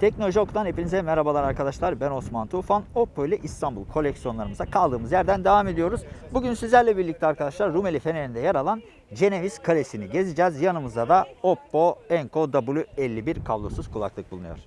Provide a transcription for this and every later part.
Teknoloji hepinize merhabalar arkadaşlar. Ben Osman Tufan. Oppo ile İstanbul koleksiyonlarımıza kaldığımız yerden devam ediyoruz. Bugün sizlerle birlikte arkadaşlar Rumeli Feneri'nde yer alan Ceneviz Kalesi'ni gezeceğiz. Yanımızda da Oppo Enco W51 kablosuz kulaklık bulunuyor.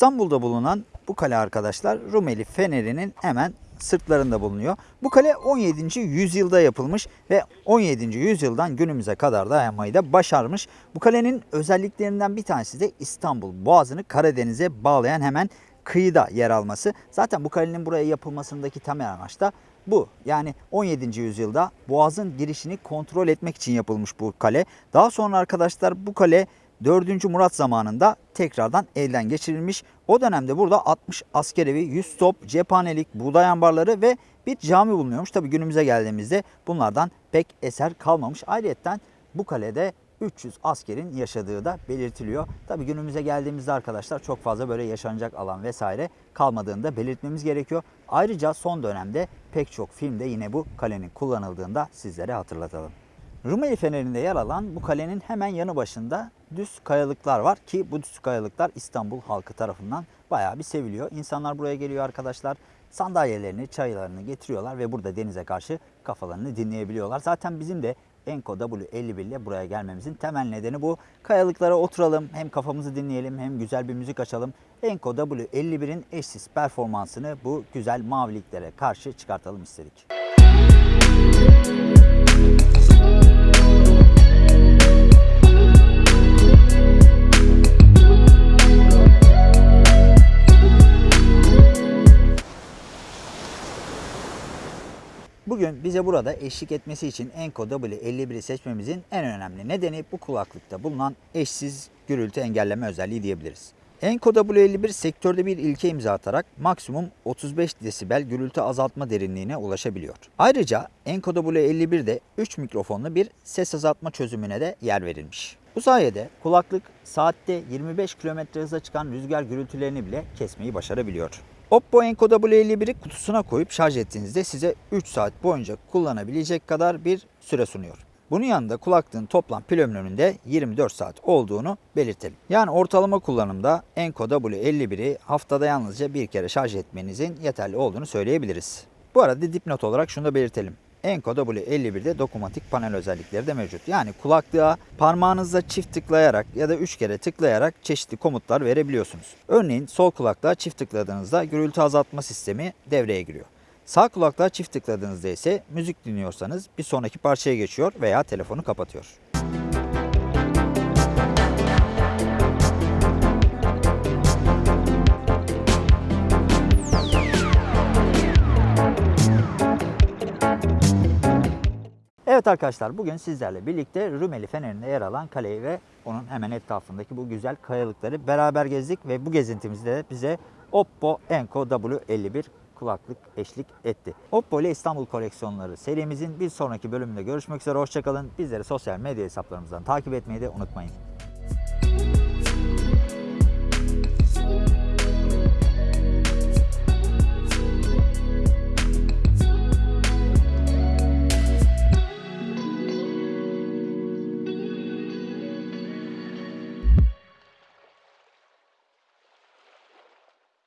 İstanbul'da bulunan bu kale arkadaşlar Rumeli Feneri'nin hemen sırtlarında bulunuyor. Bu kale 17. yüzyılda yapılmış ve 17. yüzyıldan günümüze kadar dayanmayı da başarmış. Bu kalenin özelliklerinden bir tanesi de İstanbul Boğazı'nı Karadeniz'e bağlayan hemen kıyıda yer alması. Zaten bu kalenin buraya yapılmasındaki temel amaç da bu. Yani 17. yüzyılda Boğaz'ın girişini kontrol etmek için yapılmış bu kale. Daha sonra arkadaşlar bu kale 4. Murat zamanında tekrardan elden geçirilmiş. O dönemde burada 60 askerevi, 100 top, cephanelik, buğday ambarları ve bir cami bulunuyormuş. Tabi günümüze geldiğimizde bunlardan pek eser kalmamış. Ayrıca bu kalede 300 askerin yaşadığı da belirtiliyor. Tabi günümüze geldiğimizde arkadaşlar çok fazla böyle yaşanacak alan vesaire kalmadığını da belirtmemiz gerekiyor. Ayrıca son dönemde pek çok filmde yine bu kalenin kullanıldığında sizlere hatırlatalım. Rumeli Feneri'nde yer alan bu kalenin hemen yanı başında düz kayalıklar var ki bu düz kayalıklar İstanbul halkı tarafından bayağı bir seviliyor. İnsanlar buraya geliyor arkadaşlar sandalyelerini, çaylarını getiriyorlar ve burada denize karşı kafalarını dinleyebiliyorlar. Zaten bizim de Enco W51 ile buraya gelmemizin temel nedeni bu. Kayalıklara oturalım, hem kafamızı dinleyelim hem güzel bir müzik açalım. Enco W51'in eşsiz performansını bu güzel maviliklere karşı çıkartalım istedik. Bugün bize burada eşlik etmesi için Enco W51'i seçmemizin en önemli nedeni bu kulaklıkta bulunan eşsiz gürültü engelleme özelliği diyebiliriz. Enco W51 sektörde bir ilke imza atarak maksimum 35 desibel gürültü azaltma derinliğine ulaşabiliyor. Ayrıca Enco W51'de 3 mikrofonlu bir ses azaltma çözümüne de yer verilmiş. Bu sayede kulaklık saatte 25 km hıza çıkan rüzgar gürültülerini bile kesmeyi başarabiliyor. Oppo Enco W51'i kutusuna koyup şarj ettiğinizde size 3 saat boyunca kullanabilecek kadar bir süre sunuyor. Bunun yanında kulaklığın toplam pil ömrünün 24 saat olduğunu belirtelim. Yani ortalama kullanımda Enco W51'i haftada yalnızca bir kere şarj etmenizin yeterli olduğunu söyleyebiliriz. Bu arada dipnot olarak şunu da belirtelim. Enco W51'de dokunmatik panel özellikleri de mevcut. Yani kulaklığa parmağınızla çift tıklayarak ya da 3 kere tıklayarak çeşitli komutlar verebiliyorsunuz. Örneğin sol kulaklığa çift tıkladığınızda gürültü azaltma sistemi devreye giriyor. Sağ kulaklığa çift tıkladığınızda ise müzik dinliyorsanız bir sonraki parçaya geçiyor veya telefonu kapatıyor. Evet arkadaşlar bugün sizlerle birlikte Rumeli Feneri'nde yer alan kaleyi ve onun hemen etrafındaki bu güzel kayalıkları beraber gezdik ve bu gezintimizde de bize Oppo Enco W51 kulaklık eşlik etti. Oppo ile İstanbul koleksiyonları serimizin bir sonraki bölümünde görüşmek üzere. Hoşçakalın. Bizleri sosyal medya hesaplarımızdan takip etmeyi de unutmayın.